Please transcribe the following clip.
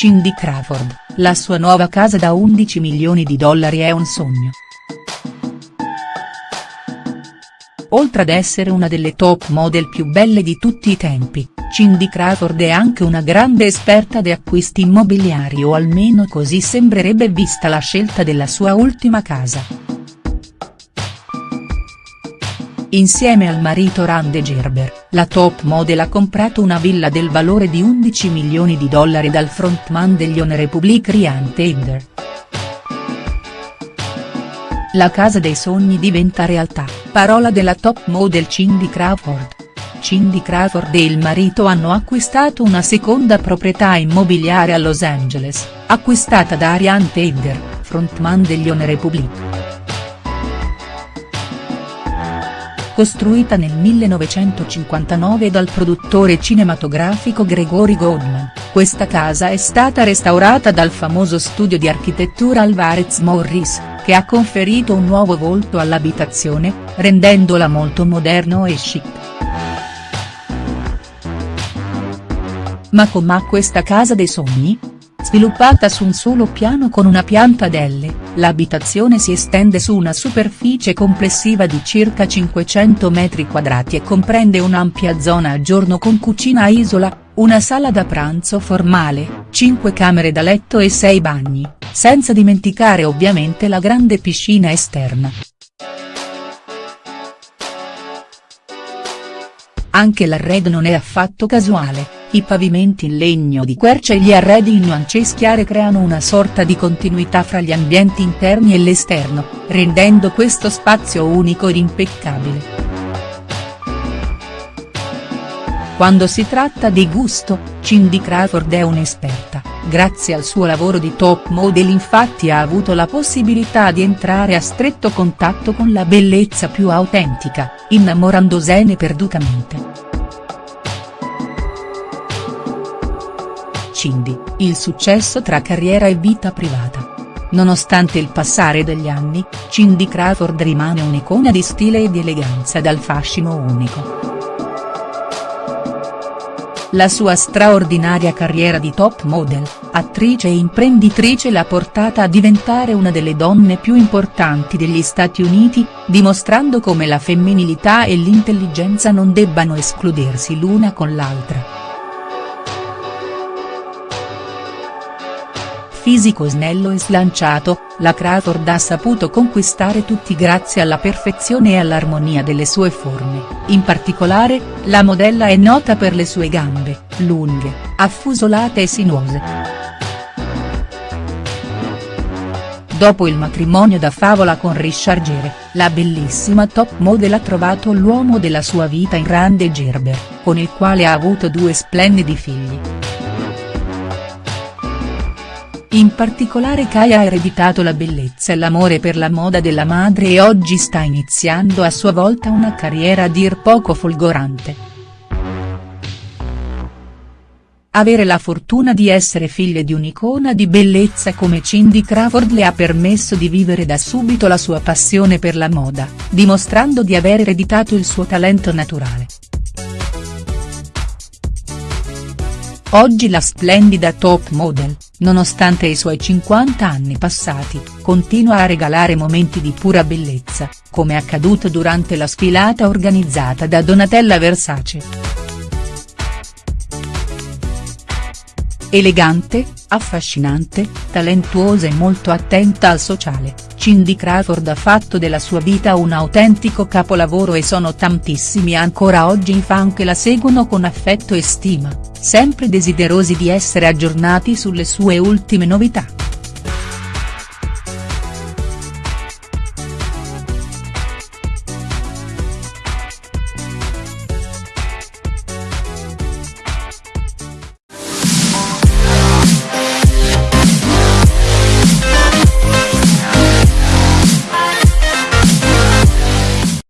Cindy Crawford, la sua nuova casa da 11 milioni di dollari è un sogno. Oltre ad essere una delle top model più belle di tutti i tempi, Cindy Crawford è anche una grande esperta di acquisti immobiliari o almeno così sembrerebbe vista la scelta della sua ultima casa. Insieme al marito Rande Gerber, la top model ha comprato una villa del valore di 11 milioni di dollari dal frontman degli On Republic Ryan Tedder. La casa dei sogni diventa realtà, parola della top model Cindy Crawford. Cindy Crawford e il marito hanno acquistato una seconda proprietà immobiliare a Los Angeles, acquistata da Ariane Tedder, frontman degli On Republic. Costruita nel 1959 dal produttore cinematografico Gregory Goldman, questa casa è stata restaurata dal famoso studio di architettura Alvarez Morris, che ha conferito un nuovo volto all'abitazione, rendendola molto moderno e chic. Ma com'ha questa casa dei sogni? Sviluppata su un solo piano con una pianta L, l'abitazione si estende su una superficie complessiva di circa 500 metri quadrati e comprende un'ampia zona a giorno con cucina a isola, una sala da pranzo formale, 5 camere da letto e 6 bagni, senza dimenticare ovviamente la grande piscina esterna. Anche l'arredo non è affatto casuale, i pavimenti in legno di quercia e gli arredi in nuance chiare creano una sorta di continuità fra gli ambienti interni e l'esterno, rendendo questo spazio unico ed impeccabile. Quando si tratta di gusto, Cindy Crawford è un'esperta, grazie al suo lavoro di top model infatti ha avuto la possibilità di entrare a stretto contatto con la bellezza più autentica, innamorandosene perdutamente. Cindy, il successo tra carriera e vita privata. Nonostante il passare degli anni, Cindy Crawford rimane un'icona di stile e di eleganza dal fascino unico. La sua straordinaria carriera di top model, attrice e imprenditrice l'ha portata a diventare una delle donne più importanti degli Stati Uniti, dimostrando come la femminilità e l'intelligenza non debbano escludersi l'una con l'altra. Fisico snello e slanciato, la Crawford ha saputo conquistare tutti grazie alla perfezione e all'armonia delle sue forme, in particolare, la modella è nota per le sue gambe, lunghe, affusolate e sinuose. Dopo il matrimonio da favola con Richard Gere, la bellissima top model ha trovato l'uomo della sua vita in Rande Gerber, con il quale ha avuto due splendidi figli. In particolare Kaya ha ereditato la bellezza e l'amore per la moda della madre e oggi sta iniziando a sua volta una carriera a dir poco folgorante. Avere la fortuna di essere figlia di un'icona di bellezza come Cindy Crawford le ha permesso di vivere da subito la sua passione per la moda, dimostrando di aver ereditato il suo talento naturale. Oggi la splendida top model, nonostante i suoi 50 anni passati, continua a regalare momenti di pura bellezza, come accaduto durante la sfilata organizzata da Donatella Versace. Elegante, affascinante, talentuosa e molto attenta al sociale, Cindy Crawford ha fatto della sua vita un autentico capolavoro e sono tantissimi ancora oggi i fan che la seguono con affetto e stima sempre desiderosi di essere aggiornati sulle sue ultime novità.